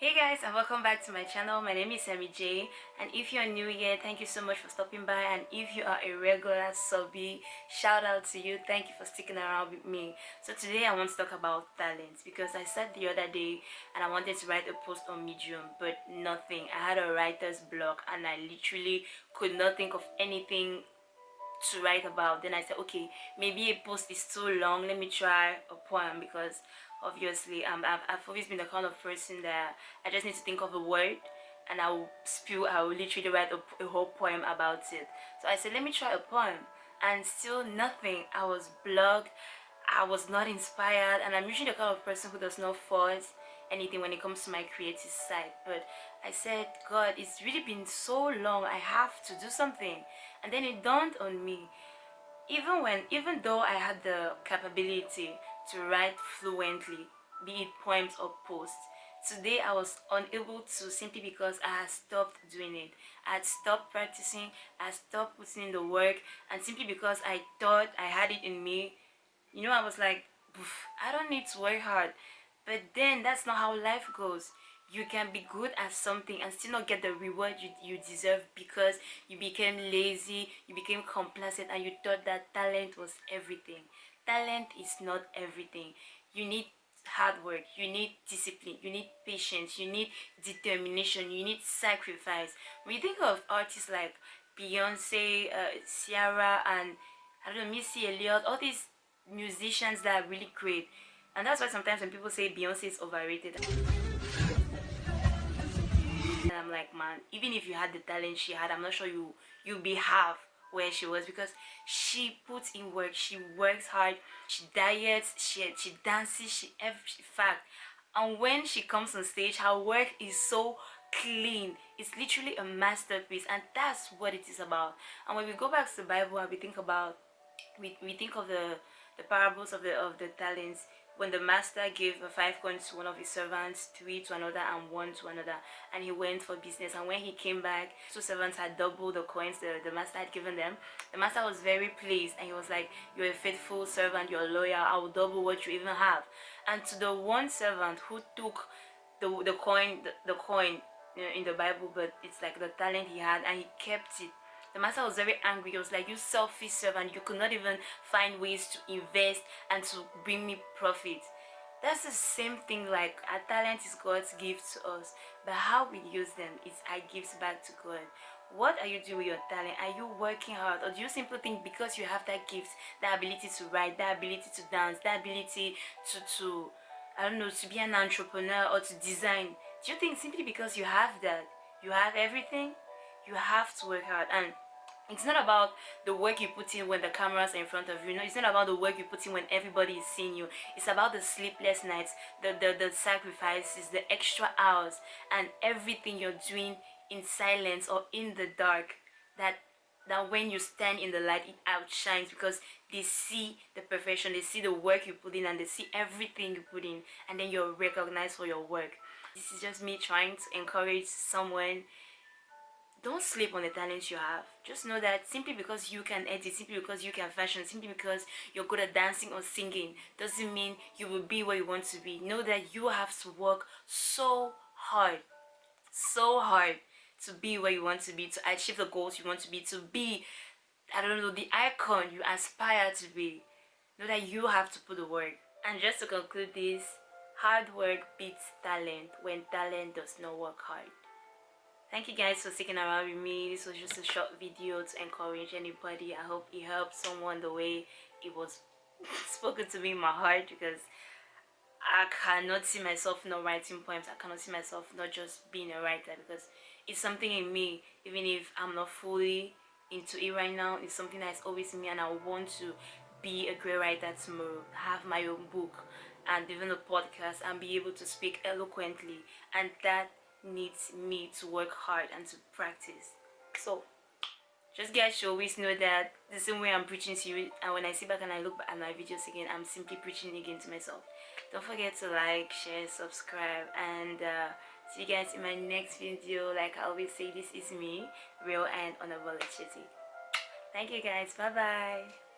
Hey guys and welcome back to my channel. My name is Sammy J and if you're new here, thank you so much for stopping by and if you are a regular subby, shout out to you. Thank you for sticking around with me. So today I want to talk about talents because I said the other day and I wanted to write a post on Medium but nothing. I had a writer's block and I literally could not think of anything to write about then i said okay maybe a post is too long let me try a poem because obviously um, I've, I've always been the kind of person that I just need to think of a word and I will spew, I will literally write a, a whole poem about it. So I said, let me try a poem and still nothing. I was blocked, I was not inspired and I'm usually the kind of person who does not force anything when it comes to my creative side but I said God it's really been so long I have to do something and then it dawned on me even when even though I had the capability to write fluently, be it poems or posts. Today I was unable to simply because I had stopped doing it. I had stopped practicing, I stopped putting in the work and simply because I thought I had it in me, you know I was like, I don't need to work hard. But then that's not how life goes. You can be good at something and still not get the reward you, you deserve because you became lazy you became complacent and you thought that talent was everything. Talent is not everything. You need hard work you need discipline you need patience you need determination you need sacrifice. You think of artists like beyonce uh, ciara and i don't know missy elliott all these musicians that are really great and that's why sometimes when people say beyonce is overrated and i'm like man even if you had the talent she had i'm not sure you you'll be half where she was because she puts in work she works hard she diets she she dances she every fact. And when she comes on stage her work is so clean. It's literally a masterpiece and that's what it is about. And when we go back to the bible and we think about we, we think of the the parables of the of the talents when the master gave five coins to one of his servants three to another and one to another and he went for business. And when he came back two servants had doubled the coins the, the master had given them. The master was very pleased and he was like you're a faithful servant you're loyal i will double what you even have. And to the one servant who took the the coin the, the coin you know, in the bible but it's like the talent he had and he kept it the master was very angry. He was like you selfish servant. You could not even find ways to invest and to bring me profit. That's the same thing like our talent is god's gift to us but how we use them is our gifts back to god. What are you doing with your talent? Are you working hard? Or do you simply think because you have that gift that ability to write that ability to dance that ability to to i don't know to be an entrepreneur or to design do you think simply because you have that you have everything you have to work hard? And it's not about the work you put in when the cameras are in front of you. No, it's not about the work you put in when everybody is seeing you. It's about the sleepless nights, the, the, the sacrifices, the extra hours, and everything you're doing in silence or in the dark. That that when you stand in the light, it outshines because they see the perfection, they see the work you put in, and they see everything you put in, and then you're recognized for your work. This is just me trying to encourage someone don't sleep on the talents you have. Just know that simply because you can edit simply because you can fashion simply because you're good at dancing or singing doesn't mean you will be where you want to be. Know that you have to work so hard so hard to be where you want to be to achieve the goals you want to be to be i don't know the icon you aspire to be. Know that you have to put the work. And just to conclude this hard work beats talent when talent does not work hard thank you guys for sticking around with me. This was just a short video to encourage anybody. I hope it helped someone the way it was spoken to me in my heart because i cannot see myself not writing poems. I cannot see myself not just being a writer because it's something in me. Even if i'm not fully into it right now it's something that's always in me and i want to be a great writer tomorrow. Have my own book and even a podcast and be able to speak eloquently. And that needs me to work hard and to practice. So just guys should always know that the same way i'm preaching to you and when i sit back and i look at my videos again i'm simply preaching again to myself. Don't forget to like share subscribe and uh, see you guys in my next video. Like i always say this is me real and unapologetic thank you guys. Bye bye